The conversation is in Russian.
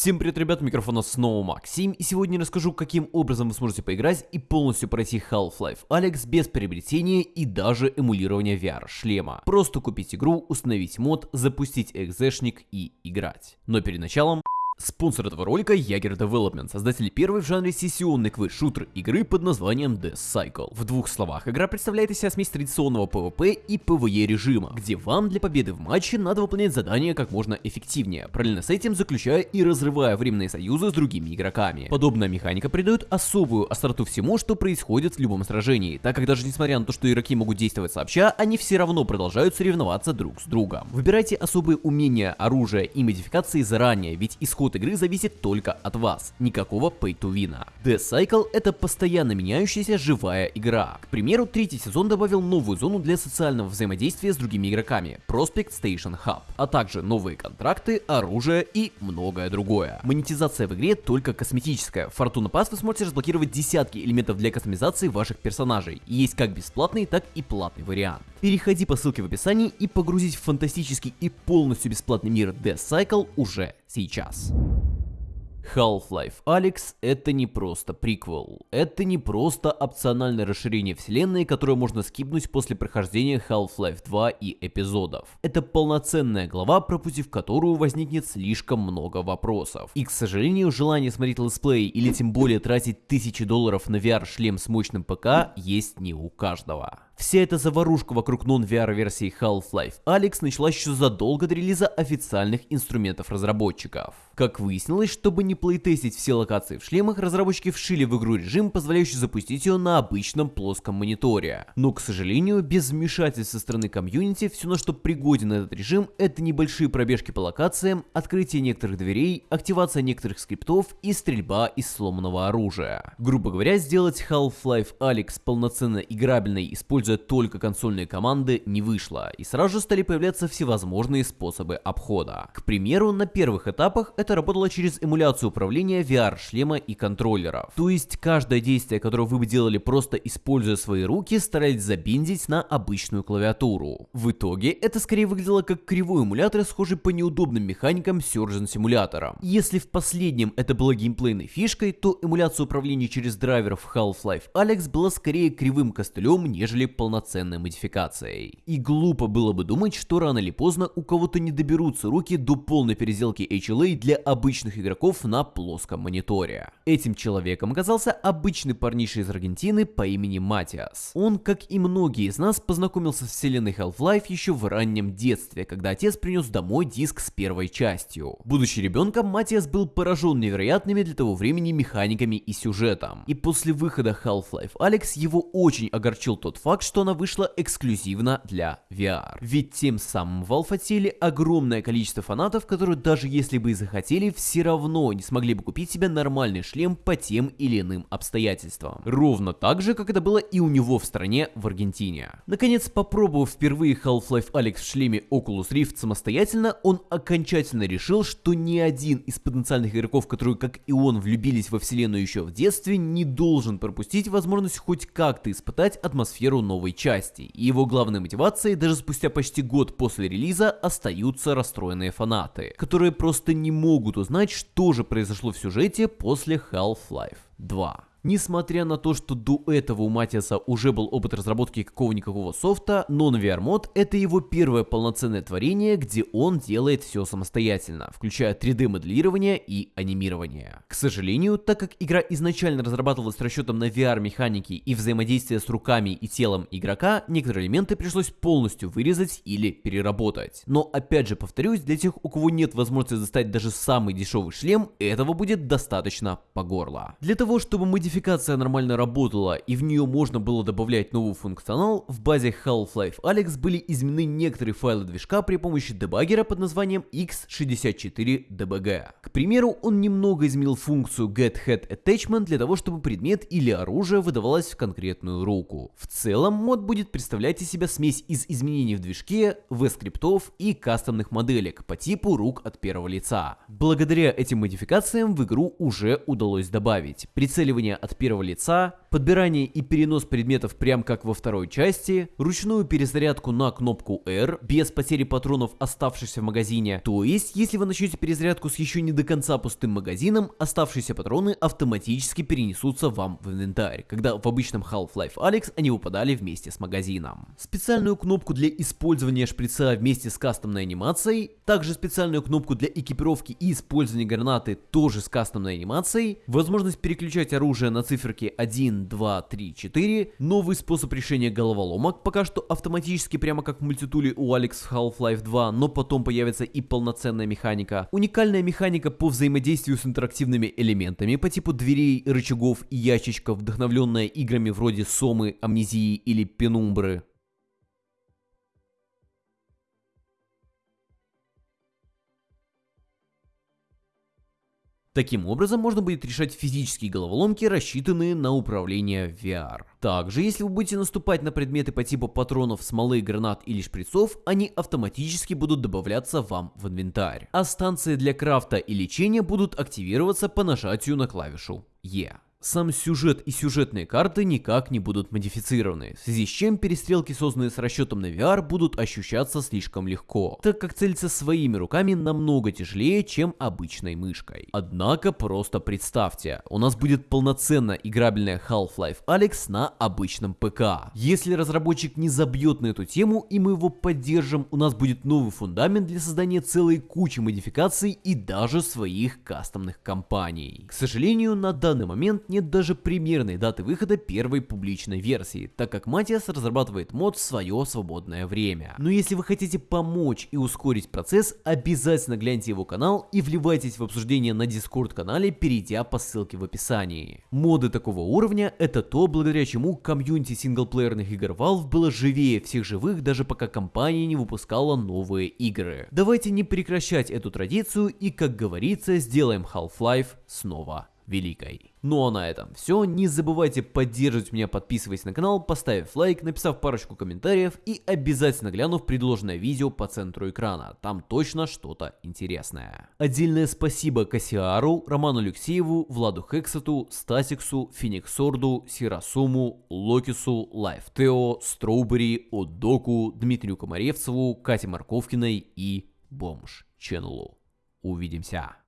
Всем привет, ребят, микрофона снова Максим, и сегодня я расскажу, каким образом вы сможете поиграть и полностью пройти Half-Life Alex без приобретения и даже эмулирования VR-шлема. Просто купить игру, установить мод, запустить экзешник и играть. Но перед началом... Спонсор этого ролика Jaeger Development, создатели первой в жанре сессионной квест-шутер игры под названием Death Cycle. В двух словах, игра представляет из себя смесь традиционного PvP и PvE режима, где вам для победы в матче надо выполнять задания как можно эффективнее, параллельно с этим заключая и разрывая временные союзы с другими игроками. Подобная механика придает особую остроту всему, что происходит в любом сражении, так как даже несмотря на то, что игроки могут действовать сообща, они все равно продолжают соревноваться друг с другом. Выбирайте особые умения, оружие и модификации заранее, ведь исход исход игры зависит только от вас, никакого pay to win. Death Cycle это постоянно меняющаяся живая игра. К примеру, третий сезон добавил новую зону для социального взаимодействия с другими игроками, Prospect Station Hub, а также новые контракты, оружие и многое другое. Монетизация в игре только косметическая. В Fortuna Pass вы сможете разблокировать десятки элементов для кастомизации ваших персонажей. Есть как бесплатный, так и платный вариант. Переходи по ссылке в описании и погрузись в фантастический и полностью бесплатный мир Death Cycle уже сейчас. Half-Life Alyx это не просто приквел, это не просто опциональное расширение вселенной, которое можно скипнуть после прохождения Half-Life 2 и эпизодов. Это полноценная глава, пропустив которую возникнет слишком много вопросов. И к сожалению, желание смотреть летсплей или тем более тратить тысячи долларов на VR-шлем с мощным ПК есть не у каждого. Вся эта заварушка вокруг non-VR версии Half-Life Alyx началась еще задолго до релиза официальных инструментов разработчиков. Как выяснилось, чтобы не плейтестить все локации в шлемах, разработчики вшили в игру режим, позволяющий запустить ее на обычном плоском мониторе. Но, к сожалению, без вмешательств со стороны комьюнити, все на что пригоден этот режим, это небольшие пробежки по локациям, открытие некоторых дверей, активация некоторых скриптов и стрельба из сломанного оружия. Грубо говоря, сделать Half-Life Alyx полноценно играбельной, используя используя только консольные команды, не вышло, и сразу же стали появляться всевозможные способы обхода. К примеру, на первых этапах это работало через эмуляцию управления VR-шлема и контроллеров. То есть каждое действие, которое вы бы делали просто используя свои руки, старались забиндить на обычную клавиатуру. В итоге это скорее выглядело как кривой эмулятор, схожий по неудобным механикам Surgeon симулятора. Если в последнем это было геймплейной фишкой, то эмуляция управления через драйверов Half-Life Alex была скорее кривым костылем, нежели полноценной модификацией. И глупо было бы думать, что рано или поздно у кого-то не доберутся руки до полной переделки HLA для обычных игроков на плоском мониторе. Этим человеком оказался обычный парниша из Аргентины по имени Матиас. Он, как и многие из нас, познакомился с вселенной Half-Life еще в раннем детстве, когда отец принес домой диск с первой частью. Будучи ребенком, Матиас был поражен невероятными для того времени механиками и сюжетом. И после выхода Half-Life Alex его очень огорчил тот факт, что она вышла эксклюзивно для VR. Ведь тем самым Valve отсели огромное количество фанатов, которые даже если бы и захотели, все равно не смогли бы купить себе нормальный шлем по тем или иным обстоятельствам. Ровно так же, как это было и у него в стране в Аргентине. Наконец, попробовав впервые Half-Life Alyx в шлеме Oculus Rift самостоятельно, он окончательно решил, что ни один из потенциальных игроков, которые, как и он, влюбились во вселенную еще в детстве, не должен пропустить возможность хоть как-то испытать атмосферу новой части, и его главной мотивацией даже спустя почти год после релиза остаются расстроенные фанаты, которые просто не могут узнать, что же произошло в сюжете после Half-Life 2. Несмотря на то, что до этого у Матиаса уже был опыт разработки какого-никакого софта, Non-VR Mod это его первое полноценное творение, где он делает все самостоятельно, включая 3D моделирование и анимирование. К сожалению, так как игра изначально разрабатывалась с расчетом на VR механики и взаимодействие с руками и телом игрока, некоторые элементы пришлось полностью вырезать или переработать. Но опять же повторюсь, для тех, у кого нет возможности достать даже самый дешевый шлем, этого будет достаточно по горло. Для того, чтобы мы модификация нормально работала и в нее можно было добавлять новый функционал, в базе Half-Life Alyx были изменены некоторые файлы движка при помощи дебаггера под названием x64dbg. К примеру, он немного изменил функцию getHeadAttachment для того, чтобы предмет или оружие выдавалось в конкретную руку. В целом, мод будет представлять из себя смесь из изменений в движке, V-скриптов и кастомных моделек по типу рук от первого лица. Благодаря этим модификациям в игру уже удалось добавить прицеливание от первого лица, подбирание и перенос предметов прям как во второй части, ручную перезарядку на кнопку R без потери патронов, оставшихся в магазине. То есть, если вы начнете перезарядку с еще не до конца пустым магазином, оставшиеся патроны автоматически перенесутся вам в инвентарь, когда в обычном Half-Life Alyx они выпадали вместе с магазином. Специальную кнопку для использования шприца вместе с кастомной анимацией, также специальную кнопку для экипировки и использования гранаты тоже с кастомной анимацией, возможность переключать оружие на циферки 1, 2, 3, 4, новый способ решения головоломок, пока что автоматически прямо как в мультитуле у Alex в Half-Life 2, но потом появится и полноценная механика, уникальная механика по взаимодействию с интерактивными элементами по типу дверей, рычагов и ящичков, вдохновленная играми вроде Сомы, Амнезии или Пенумбры. Таким образом, можно будет решать физические головоломки, рассчитанные на управление VR. Также, если вы будете наступать на предметы по типу патронов, смолы, гранат или шприцов, они автоматически будут добавляться вам в инвентарь. А станции для крафта и лечения будут активироваться по нажатию на клавишу E. Сам сюжет и сюжетные карты никак не будут модифицированы, в связи с чем перестрелки, созданные с расчетом на VR, будут ощущаться слишком легко, так как целиться своими руками намного тяжелее, чем обычной мышкой. Однако просто представьте, у нас будет полноценно играбельная Half-Life Alyx на обычном ПК. Если разработчик не забьет на эту тему и мы его поддержим, у нас будет новый фундамент для создания целой кучи модификаций и даже своих кастомных компаний. К сожалению, на данный момент нет даже примерной даты выхода первой публичной версии, так как Матиас разрабатывает мод в свое свободное время. Но если вы хотите помочь и ускорить процесс, обязательно гляньте его канал и вливайтесь в обсуждение на Discord канале, перейдя по ссылке в описании. Моды такого уровня это то, благодаря чему комьюнити синглплеерных игр Valve было живее всех живых, даже пока компания не выпускала новые игры. Давайте не прекращать эту традицию и, как говорится, сделаем Half-Life снова великой. Ну а на этом все. Не забывайте поддерживать меня, подписываясь на канал, поставив лайк, написав парочку комментариев и обязательно глянув предложенное видео по центру экрана. Там точно что-то интересное. Отдельное спасибо Кассиару, Роману Алексееву, Владу Хексету, Стасиксу, Фениксорду, Сирасуму, Локису, Лайфтео, Строубери, Отдоку, Дмитрию Комаревцеву, Кате Марковкиной и Бомж Ченнелу. Увидимся.